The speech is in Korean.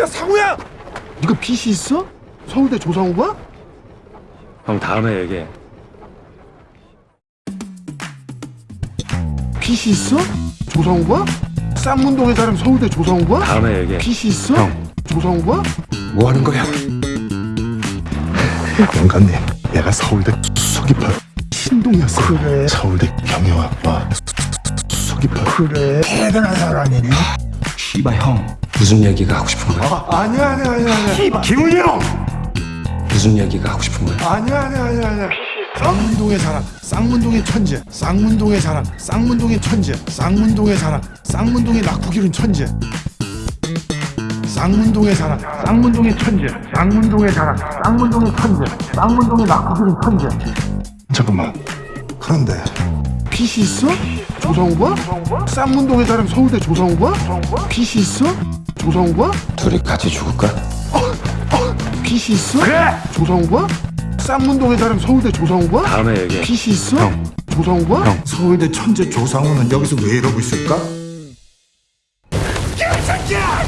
야 상우야! 네가 PC 있어? 서울대 조상우가? 형 다음에 얘기해. PC 있어? 조상우가? 쌍문동의 사람 서울대 조상우가? 다음에 얘기해. PC 있어? 형. 조상우가? 뭐 하는 거야? 영감님 얘가 서울대 수석이파 신동이었어 그래 서울대 경영학과 수석이파 그래 대단한 사람이네. 씨발 형. 무슨 얘기가 하고 싶은 거야? 아니야 아니야 아니야 아니야. 김은이 형! 무슨 얘기가 하고 싶은 거야? 아니야 아니야 아니야 아니야. 쌍문동의 사람 쌍문동의 천재 쌍문동의 사람 쌍문동의 천재 쌍문동의 사람 쌍문동의 낙후기른 천재 쌍문동의 사람 쌍문동의 천재 쌍문동의 사람 쌍문동의 천재 쌍문동의 낙후기른 천재 잠깐만 그런데 PC 있어? 조성우가? 쌍문동의 사람 서울대 조성우가? PC 있어? 조성우가? 둘이 같이 죽을까? PC 있어? 그래! 조성우가? 쌍문동의 사람 서울대 조성우가? 다음에 얘기해. PC 있어? 형. 조성우가? 형. 서울대 천재 조상우는 여기서 왜 이러고 있을까? 야, 이 새끼야!